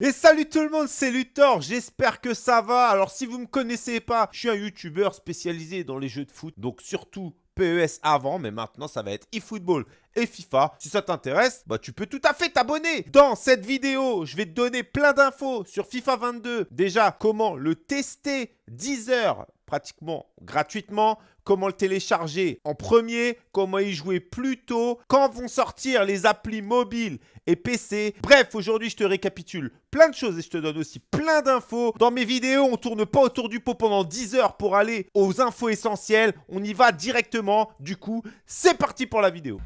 Et salut tout le monde, c'est Luthor, j'espère que ça va. Alors si vous ne me connaissez pas, je suis un youtubeur spécialisé dans les jeux de foot, donc surtout PES avant, mais maintenant ça va être eFootball et FIFA. Si ça t'intéresse, bah tu peux tout à fait t'abonner. Dans cette vidéo, je vais te donner plein d'infos sur FIFA 22. Déjà, comment le tester 10 heures pratiquement gratuitement, comment le télécharger en premier, comment y jouer plus tôt, quand vont sortir les applis mobiles et PC. Bref, aujourd'hui, je te récapitule plein de choses et je te donne aussi plein d'infos. Dans mes vidéos, on tourne pas autour du pot pendant 10 heures pour aller aux infos essentielles. On y va directement. Du coup, c'est parti pour la vidéo.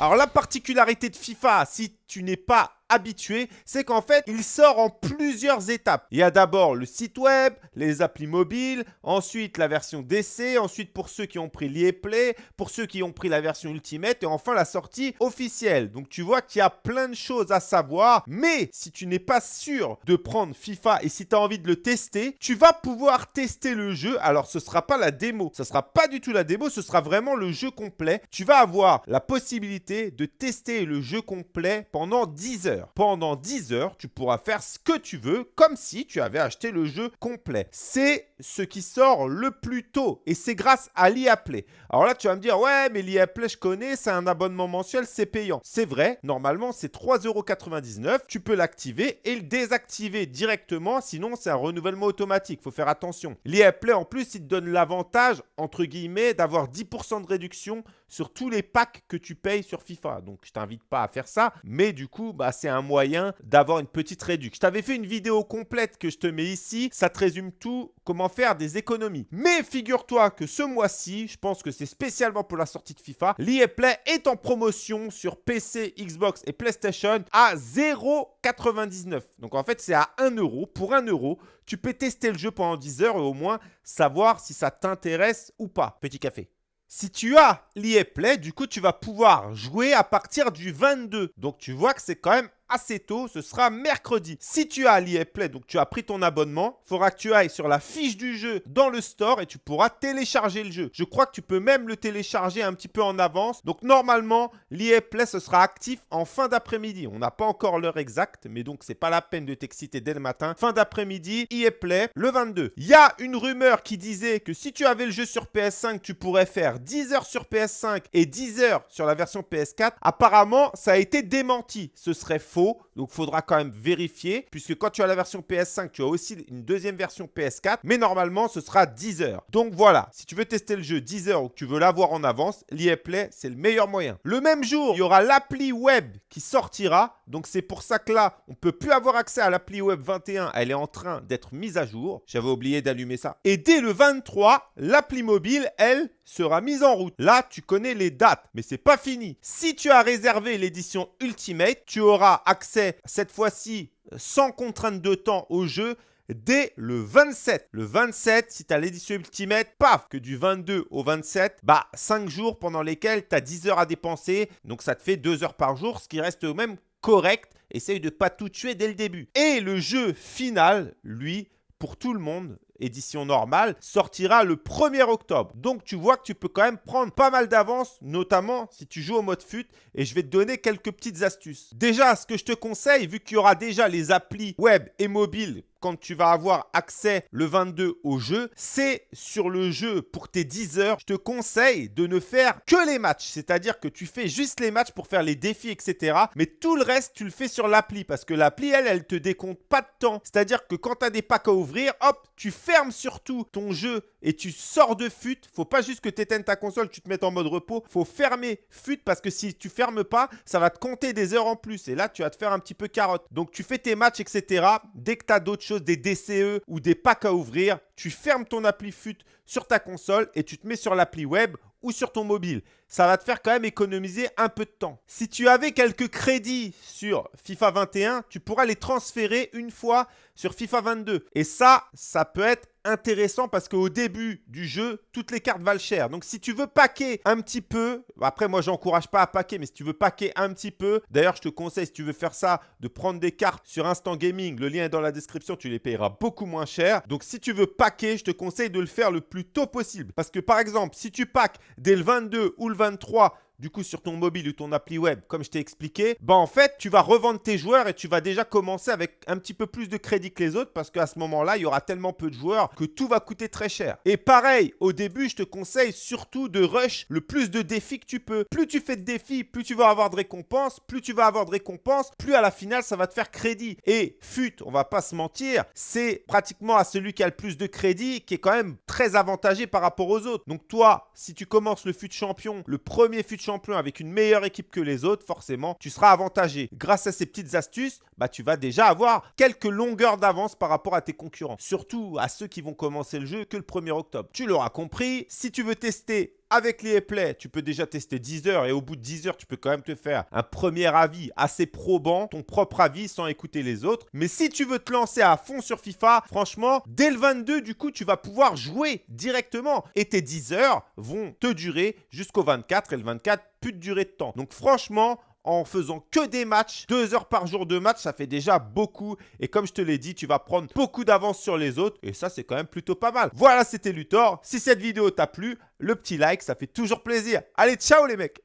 Alors la particularité de FIFA, si tu n'es pas habitué, c'est qu'en fait, il sort en plusieurs étapes. Il y a d'abord le site web, les applis mobiles, ensuite la version d'essai, ensuite pour ceux qui ont pris l'EA Play, pour ceux qui ont pris la version Ultimate et enfin la sortie officielle. Donc tu vois qu'il y a plein de choses à savoir, mais si tu n'es pas sûr de prendre FIFA et si tu as envie de le tester, tu vas pouvoir tester le jeu. Alors ce ne sera pas la démo, ce ne sera pas du tout la démo, ce sera vraiment le jeu complet. Tu vas avoir la possibilité de tester le jeu complet pendant 10 heures. Pendant 10 heures, tu pourras faire ce que tu veux, comme si tu avais acheté le jeu complet. C'est ce qui sort le plus tôt, et c'est grâce à l'IA Play. Alors là, tu vas me dire, ouais, mais l'IA Play, je connais, c'est un abonnement mensuel, c'est payant. C'est vrai, normalement, c'est 3,99€. Tu peux l'activer et le désactiver directement, sinon c'est un renouvellement automatique. faut faire attention. L'IA Play, en plus, il te donne l'avantage, entre guillemets, d'avoir 10% de réduction sur tous les packs que tu payes sur FIFA. Donc, je t'invite pas à faire ça, mais du coup, bah, c'est un moyen d'avoir une petite réduction. Je t'avais fait une vidéo complète que je te mets ici. Ça te résume tout, comment faire des économies. Mais figure-toi que ce mois-ci, je pense que c'est spécialement pour la sortie de FIFA, l'EA Play est en promotion sur PC, Xbox et PlayStation à 0,99. Donc en fait, c'est à 1 euro. Pour 1 euro, tu peux tester le jeu pendant 10 heures et au moins savoir si ça t'intéresse ou pas. Petit café. Si tu as l'EA Play, du coup, tu vas pouvoir jouer à partir du 22. Donc, tu vois que c'est quand même assez tôt, ce sera mercredi. Si tu as l'EA Play, donc tu as pris ton abonnement, il faudra que tu ailles sur la fiche du jeu dans le store et tu pourras télécharger le jeu. Je crois que tu peux même le télécharger un petit peu en avance. Donc normalement, l'EA Play, ce sera actif en fin d'après-midi. On n'a pas encore l'heure exacte, mais donc c'est pas la peine de t'exciter dès le matin. Fin d'après-midi, EA Play, le 22. Il y a une rumeur qui disait que si tu avais le jeu sur PS5, tu pourrais faire 10 heures sur PS5 et 10 heures sur la version PS4. Apparemment, ça a été démenti. Ce serait faux donc, faudra quand même vérifier, puisque quand tu as la version PS5, tu as aussi une deuxième version PS4. Mais normalement, ce sera 10 heures. Donc voilà, si tu veux tester le jeu 10 heures ou que tu veux l'avoir en avance, l'EA Play, c'est le meilleur moyen. Le même jour, il y aura l'appli web qui sortira. Donc c'est pour ça que là, on ne peut plus avoir accès à l'appli web 21. Elle est en train d'être mise à jour. J'avais oublié d'allumer ça. Et dès le 23, l'appli mobile, elle, sera mise en route. Là, tu connais les dates, mais c'est pas fini. Si tu as réservé l'édition Ultimate, tu auras accès cette fois-ci sans contrainte de temps au jeu dès le 27. Le 27, si tu as l'édition Ultimate, paf, que du 22 au 27, bah 5 jours pendant lesquels tu as 10 heures à dépenser. Donc ça te fait 2 heures par jour, ce qui reste même correct. Essaye de ne pas tout tuer dès le début. Et le jeu final, lui, pour tout le monde, édition normale, sortira le 1er octobre. Donc tu vois que tu peux quand même prendre pas mal d'avance, notamment si tu joues au mode FUT. Et je vais te donner quelques petites astuces. Déjà, ce que je te conseille, vu qu'il y aura déjà les applis web et mobile quand tu vas avoir accès le 22 au jeu, c'est sur le jeu pour tes 10 heures. Je te conseille de ne faire que les matchs. C'est-à-dire que tu fais juste les matchs pour faire les défis, etc. Mais tout le reste, tu le fais sur l'appli parce que l'appli, elle, elle te décompte pas de temps. C'est-à-dire que quand tu as des packs à ouvrir, hop, tu fermes surtout ton jeu et tu sors de FUT. Faut pas juste que tu éteignes ta console, tu te mettes en mode repos. Faut fermer FUT parce que si tu fermes pas, ça va te compter des heures en plus. Et là, tu vas te faire un petit peu carotte. Donc, tu fais tes matchs, etc. Dès que tu as d'autres des DCE ou des packs à ouvrir, tu fermes ton appli FUT sur ta console et tu te mets sur l'appli web ou sur ton mobile. Ça va te faire quand même économiser un peu de temps. Si tu avais quelques crédits sur FIFA 21, tu pourras les transférer une fois sur FIFA 22. Et ça, ça peut être intéressant parce qu'au début du jeu, toutes les cartes valent cher. Donc si tu veux paquer un petit peu, après moi j'encourage pas à paquer, mais si tu veux paquer un petit peu, d'ailleurs je te conseille si tu veux faire ça, de prendre des cartes sur Instant Gaming, le lien est dans la description, tu les payeras beaucoup moins cher. Donc si tu veux paquer, je te conseille de le faire le plus tôt possible. Parce que par exemple, si tu pack dès le 22 ou le 23, du coup sur ton mobile ou ton appli web, comme je t'ai expliqué, bah en fait, tu vas revendre tes joueurs et tu vas déjà commencer avec un petit peu plus de crédit que les autres parce qu'à ce moment-là, il y aura tellement peu de joueurs que tout va coûter très cher. Et pareil, au début, je te conseille surtout de rush le plus de défis que tu peux. Plus tu fais de défis, plus tu vas avoir de récompenses, plus tu vas avoir de récompenses, plus à la finale, ça va te faire crédit. Et FUT, on va pas se mentir, c'est pratiquement à celui qui a le plus de crédit qui est quand même très avantagé par rapport aux autres. Donc toi, si tu commences le FUT champion, le premier FUT avec une meilleure équipe que les autres, forcément, tu seras avantagé. Grâce à ces petites astuces, bah, tu vas déjà avoir quelques longueurs d'avance par rapport à tes concurrents. Surtout à ceux qui vont commencer le jeu que le 1er octobre. Tu l'auras compris, si tu veux tester avec les Play, tu peux déjà tester 10 heures et au bout de 10 heures, tu peux quand même te faire un premier avis assez probant, ton propre avis sans écouter les autres. Mais si tu veux te lancer à fond sur FIFA, franchement, dès le 22, du coup, tu vas pouvoir jouer directement et tes 10 heures vont te durer jusqu'au 24 et le 24, plus de durée de temps. Donc franchement, en faisant que des matchs, deux heures par jour de match, ça fait déjà beaucoup. Et comme je te l'ai dit, tu vas prendre beaucoup d'avance sur les autres. Et ça, c'est quand même plutôt pas mal. Voilà, c'était Luthor. Si cette vidéo t'a plu, le petit like, ça fait toujours plaisir. Allez, ciao les mecs